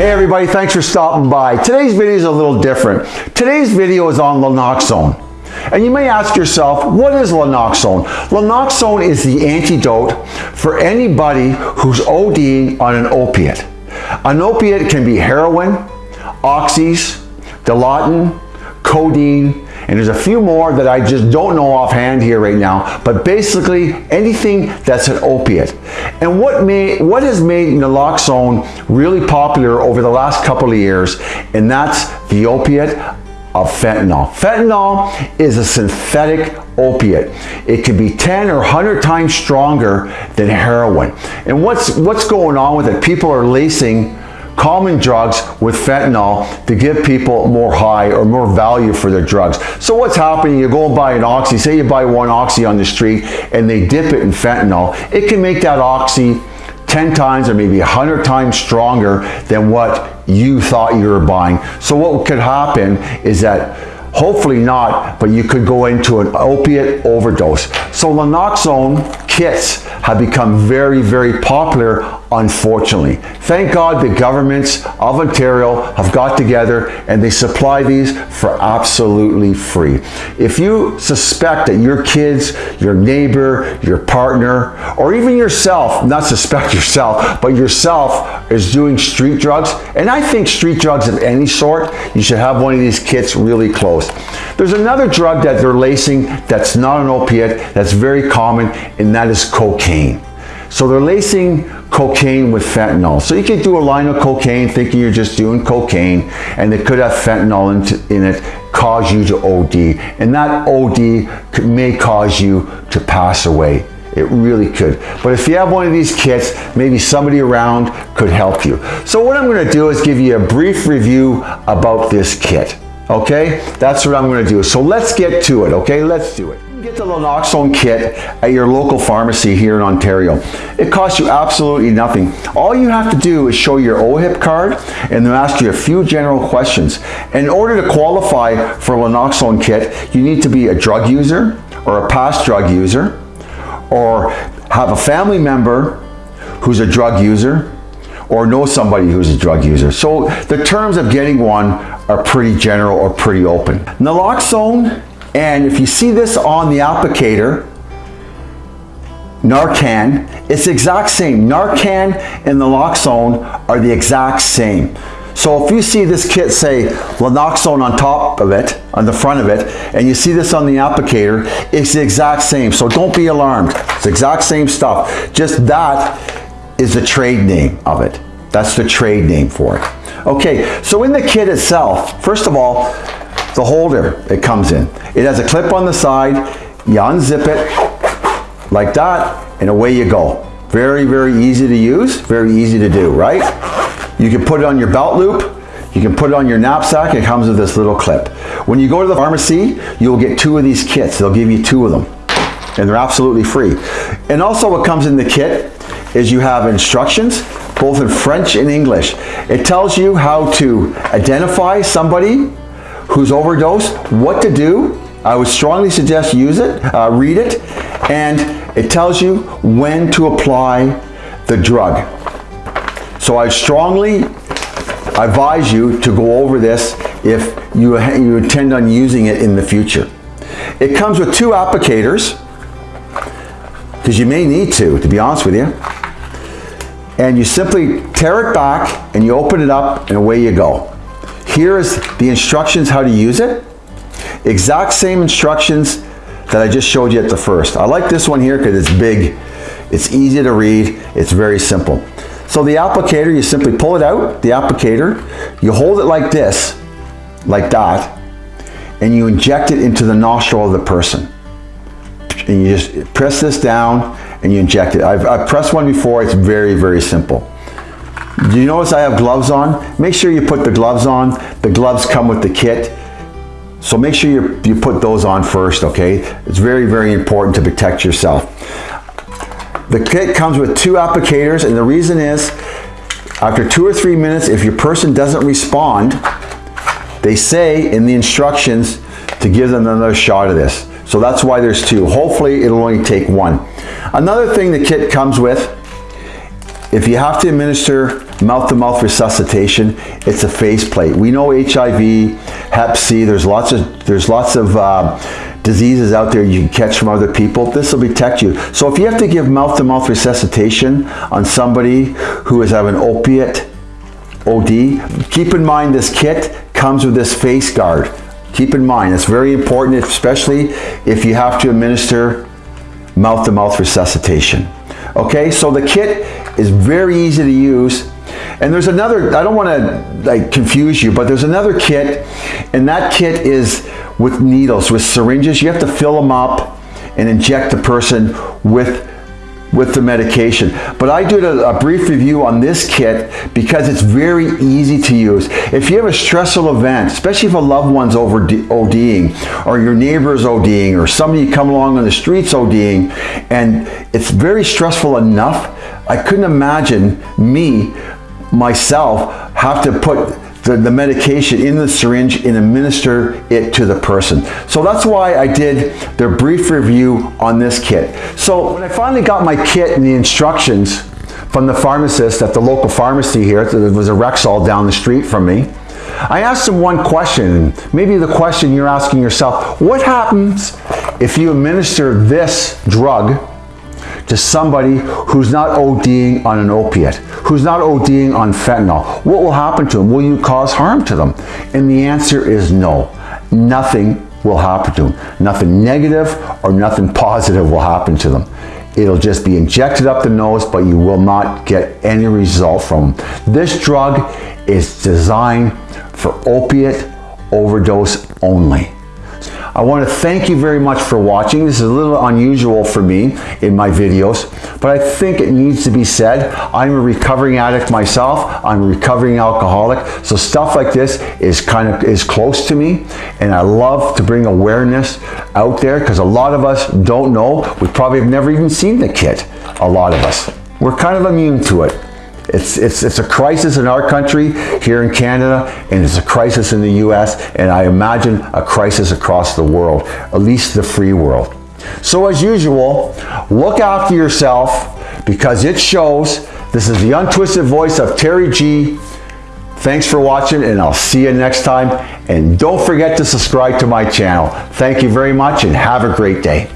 Hey everybody, thanks for stopping by. Today's video is a little different. Today's video is on Lanoxone. And you may ask yourself, what is Lanoxone? Lanoxone is the antidote for anybody who's ODing on an opiate. An opiate can be heroin, oxys, Dilaudid, codeine, and there's a few more that I just don't know offhand here right now, but basically anything that's an opiate. And what, may, what has made naloxone really popular over the last couple of years, and that's the opiate of fentanyl. Fentanyl is a synthetic opiate. It can be 10 or 100 times stronger than heroin. And what's, what's going on with it? People are lacing common drugs with fentanyl to give people more high or more value for their drugs. So what's happening, you go and buy an oxy, say you buy one oxy on the street and they dip it in fentanyl, it can make that oxy 10 times or maybe 100 times stronger than what you thought you were buying. So what could happen is that Hopefully not, but you could go into an opiate overdose. So Lanoxone kits have become very, very popular, unfortunately. Thank God the governments of Ontario have got together and they supply these for absolutely free. If you suspect that your kids, your neighbor, your partner, or even yourself, not suspect yourself, but yourself is doing street drugs, and I think street drugs of any sort, you should have one of these kits really close. There's another drug that they're lacing that's not an opiate, that's very common, and that is cocaine. So they're lacing cocaine with fentanyl. So you could do a line of cocaine thinking you're just doing cocaine and it could have fentanyl in, in it, cause you to OD. And that OD could, may cause you to pass away. It really could. But if you have one of these kits, maybe somebody around could help you. So what I'm gonna do is give you a brief review about this kit. Okay, that's what I'm gonna do. So let's get to it, okay? Let's do it. Get the Lanoxone kit at your local pharmacy here in Ontario. It costs you absolutely nothing. All you have to do is show your OHIP card and they'll ask you a few general questions. In order to qualify for a Lanoxone kit, you need to be a drug user or a past drug user or have a family member who's a drug user or know somebody who's a drug user. So the terms of getting one are pretty general or pretty open. Naloxone and if you see this on the applicator, Narcan, it's the exact same. Narcan and the naloxone are the exact same. So if you see this kit say Lanoxone on top of it, on the front of it, and you see this on the applicator, it's the exact same. So don't be alarmed. It's the exact same stuff. Just that is the trade name of it. That's the trade name for it. Okay, so in the kit itself, first of all, the holder it comes in. It has a clip on the side, you unzip it like that, and away you go. Very, very easy to use, very easy to do, right? You can put it on your belt loop, you can put it on your knapsack, it comes with this little clip. When you go to the pharmacy, you'll get two of these kits. They'll give you two of them, and they're absolutely free. And also what comes in the kit is you have instructions, both in French and English. It tells you how to identify somebody who's overdosed, what to do. I would strongly suggest use it, uh, read it, and it tells you when to apply the drug. So I strongly advise you to go over this if you, you intend on using it in the future. It comes with two applicators, because you may need to, to be honest with you. And you simply tear it back and you open it up and away you go. Here is the instructions how to use it. Exact same instructions that I just showed you at the first. I like this one here because it's big, it's easy to read, it's very simple. So the applicator, you simply pull it out, the applicator, you hold it like this, like that, and you inject it into the nostril of the person. And you just press this down and you inject it. I've, I've pressed one before, it's very, very simple. Do you notice I have gloves on? Make sure you put the gloves on. The gloves come with the kit. So make sure you, you put those on first, okay? It's very, very important to protect yourself. The kit comes with two applicators and the reason is after two or three minutes, if your person doesn't respond, they say in the instructions to give them another shot of this. So that's why there's two. Hopefully it'll only take one. Another thing the kit comes with if you have to administer mouth-to-mouth resuscitation, it's a faceplate. We know HIV, Hep C, there's lots of, there's lots of uh, diseases out there you can catch from other people. This will protect you. So if you have to give mouth-to-mouth -mouth resuscitation on somebody who is having an opiate OD, keep in mind this kit comes with this face guard. Keep in mind, it's very important, especially if you have to administer mouth-to-mouth -mouth resuscitation. Okay, so the kit is very easy to use. And there's another, I don't want to like confuse you, but there's another kit, and that kit is with needles, with syringes. You have to fill them up and inject the person with with the medication. But I did a, a, brief review on this kit because it's very easy to use. If you have a stressful event, especially if a loved one's over ODing or your neighbor's ODing or somebody come along on the streets ODing and it's very stressful enough, I couldn't imagine me, myself, have to put the, the, medication in the syringe and administer it to the person. So that's why I did the brief review on this kit. So when I finally got my kit and the instructions from the pharmacist at the local pharmacy here, there was a Rexall down the street from me, I asked him one question, maybe the question you're asking yourself, what happens if you administer this drug to somebody who's not ODing on an opiate, who's not ODing on fentanyl? What will happen to them? Will you cause harm to them? And the answer is no. Nothing will happen to them. Nothing negative or nothing positive will happen to them. It'll just be injected up the nose, but you will not get any result from them. This drug is designed for opiate overdose only. I want to thank you very much for watching. This is a little unusual for me in my videos, but I think it needs to be said. I'm a recovering addict myself. I'm a recovering alcoholic. So stuff like this is kind of is close to me and I love to bring awareness out there because a lot of us don't know. We probably have never even seen the kit, a lot of us. We're kind of immune to it. It's, it's, it's a crisis in our country, here in Canada, and it's a crisis in the US, and I imagine a crisis across the world, at least the free world. So as usual, look after yourself because it shows. This is the untwisted voice of Terry G. Thanks for watching and I'll see you next time. And don't forget to subscribe to my channel. Thank you very much and have a great day.